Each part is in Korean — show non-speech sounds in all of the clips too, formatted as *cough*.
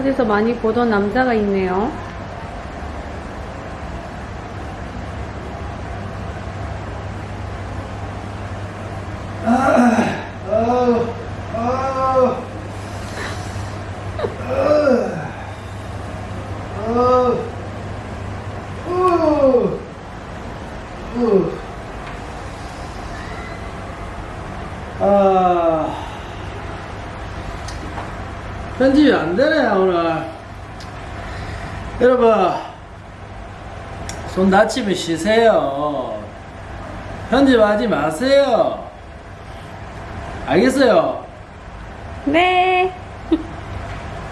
어디서 많이 보던 남자가 있네요. 아우, 아우, 아우, 아우, 우, 아, 편집이 안 되네 오늘. 여러분, 손 다치면 쉬세요. 편집하지 마세요. 알겠어요. 네.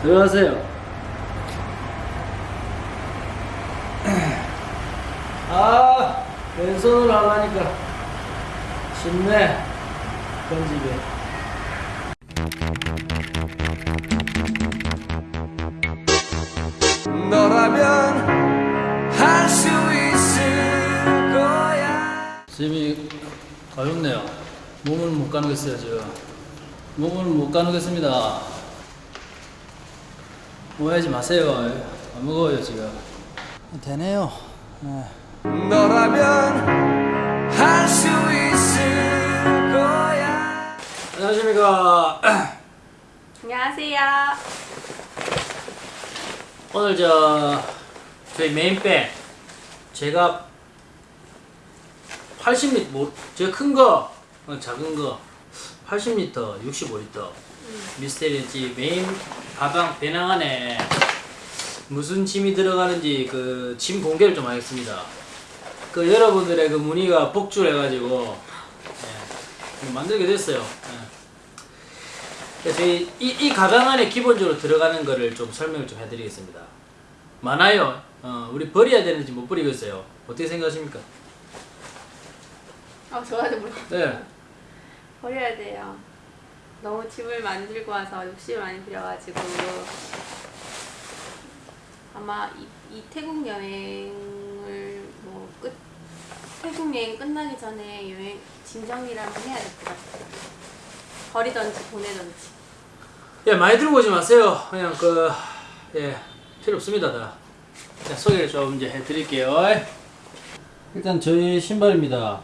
들어가세요. 아, 왼손으로 하려니까 쉽네. 편집이. 너라면 할 수 있을 거야. 집이 가렵네요. 몸을 못 가누겠어요, 지금. 몸을 못 가누겠습니다. 오해하지 마세요. 안 무거워요, 지금. 되네요. 네. 너라면 할 수 있을 거야. 안녕하십니까. *clears throat* 안녕하세요. 오늘 저 저희 메인백 제가 80리터 뭐 제가 큰 거, 어, 작은 거 80리터, 65리터 Mystery Ranch 메인 가방 배낭 안에 무슨 짐이 들어가는지 그 짐 공개를 좀 하겠습니다. 그 여러분들의 그 문의가 폭주해가지고 예, 이거 만들게 됐어요. 예. 그래서 이, 이 가방 안에 기본적으로 들어가는 거를 좀 설명을 좀 해드리겠습니다. 많아요. 어, 우리 버려야 되는지 못 버리겠어요. 어떻게 생각하십니까? 어, 저한테 물어. 네. 버려야 돼요. 너무 짐을 많이 들고 와서 욕심을 많이 부려가지고 아마 이, 이 태국 여행을 뭐 끝, 태국 여행 끝나기 전에 여행 짐 정리를 한번 해야 될 것 같아요. 버리던지 보내던지. 예, 많이 들고 오지 마세요. 그냥 그, 예, 필요 없습니다. 다. 자, 소개를 좀 이제 해드릴게요. 일단 저희 신발입니다.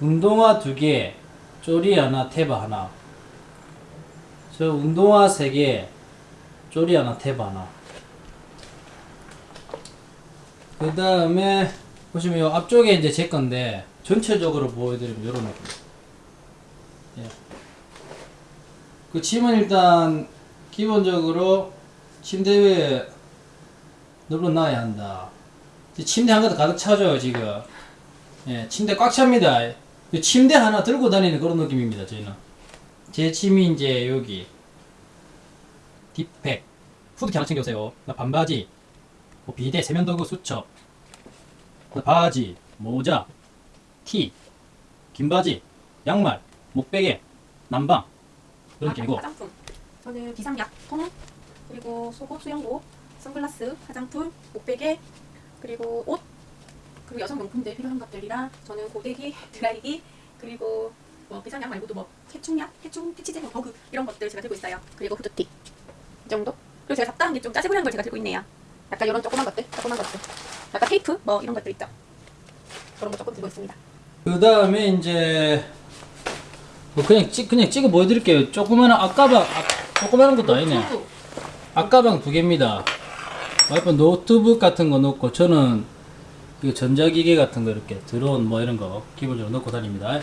운동화 두 개, 쪼리 하나, 탭 하나. 저 운동화 세 개, 쪼리 하나, 탭 하나. 그 다음에 보시면 요 앞쪽에 이제 제 건데 전체적으로 보여드리면 요런 느낌. 예. 그 짐은 일단 기본적으로 침대 위에 널어놔야 한다. 침대 한 가득 가득 차죠 지금. 예, 침대 꽉 찹니다. 그 침대 하나 들고 다니는 그런 느낌입니다 저희는. 제 짐이 이제 여기 딥팩 후드티 하나 챙겨오세요. 나 반바지, 뭐 비대, 세면도구, 수첩, 그 바지, 모자, 티, 긴 바지, 양말, 목베개, 난방 그런 느낌이고 화장품. 저는 비상약 통 그리고 속옷, 수영복, 선글라스, 화장품, 목베개 그리고 옷 그리고 여성용품들 필요한 것들이랑 저는 고데기, 드라이기 그리고 뭐 비상약 말고도 뭐 해충약, 해충, 퇴치제, 뭐 버그 이런 것들 제가 들고 있어요. 그리고 후드티 이 정도. 그리고 제가 잡다한 게 좀 짜지부리한 걸 제가 들고 있네요. 약간 이런 조그만 것들, 조그만 것들. 약간 테이프 뭐 이런 것들 있죠. 그런 거 조금 들고 있습니다. 그 다음에 이제 뭐 그냥 찍 그냥 찍어 보여드릴게요. 조그마한 앞가방 아, 조그마한 것도 아니네. 앞가방 두 개입니다. 와이프 노트북 같은 거 넣고 저는 이 전자기기 같은 거 이렇게 드론 뭐 이런 거 기본적으로 넣고 다닙니다.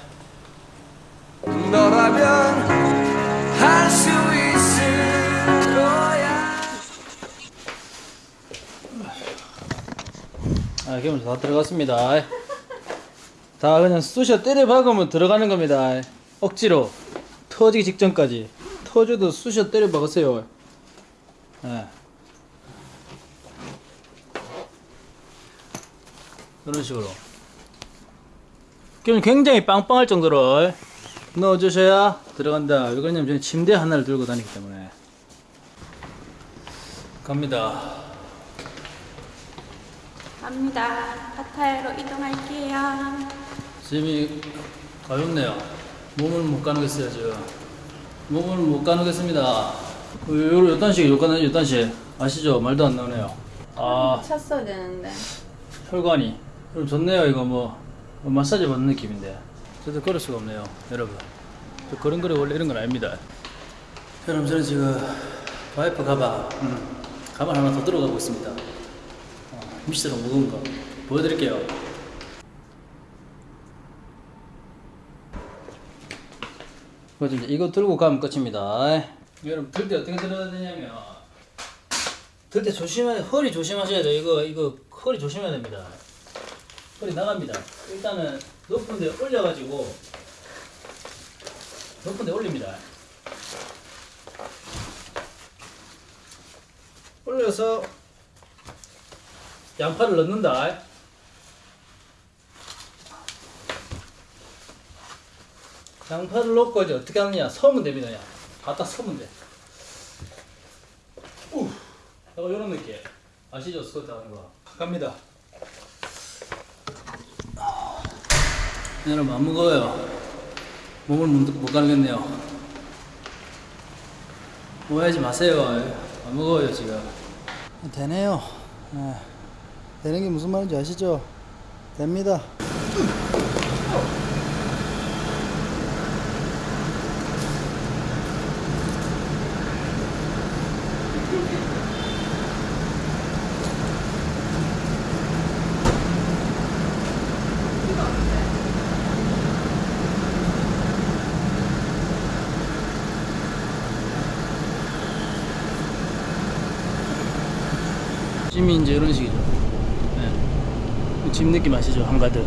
아 기본적으로 다 들어갔습니다. 다 그냥 쑤셔 때려 박으면 들어가는 겁니다. 억지로 터지기 직전까지 터져도 쑤셔 때려 박으세요. 예. 이런 식으로. 그럼 굉장히 빵빵할 정도로 넣어주셔야 들어간다. 왜 그러냐면 저는 침대 하나를 들고 다니기 때문에. 갑니다. 갑니다. 파타야로 이동할게요. 짐이 가볍네요. 몸을 못 가누겠어요, 지금. 몸을 못 가누겠습니다. 요, 요 단식, 요 단, 요 단식. 아시죠? 말도 안 나오네요. 아, 찼어야 되는데. 혈관이. 그럼 좋네요. 이거 뭐, 뭐 마사지 받는 느낌인데. 저도 걸을 수가 없네요. 여러분. 저 걸음걸이 원래 이런 건 아닙니다. 여러분, 저는 지금 와이프 가방, 음, 가방 하나 더 들어가고 있습니다. 어, 미스로 무거운 거 보여드릴게요. 그래서 이제 이거 들고 가면 끝입니다. 여러분 들 때 어떻게 들어야 되냐면 들 때 조심해 허리 조심하셔야 돼요. 이거 이거 허리 조심해야 됩니다. 허리 나갑니다. 일단은 높은 데 올려 가지고 높은 데 올립니다. 올려서 양팔을 넣는다. 양팔을 놓고 이제 어떻게 하느냐. 서면 됩니다 그냥. 갖다 서면 돼. 우, 약간 이런 느낌. 아시죠? 스쿼트 하는 거. 갑니다. 네, 여러분 안 무거워요. 몸을 못, 못 가르겠네요. 오해하지 마세요. 안 무거워요 지금. 되네요. 네. 되는 게 무슨 말인지 아시죠? 됩니다 찜이 이제 이런 식이죠. 네. 찜 느낌 아시죠? 한가득.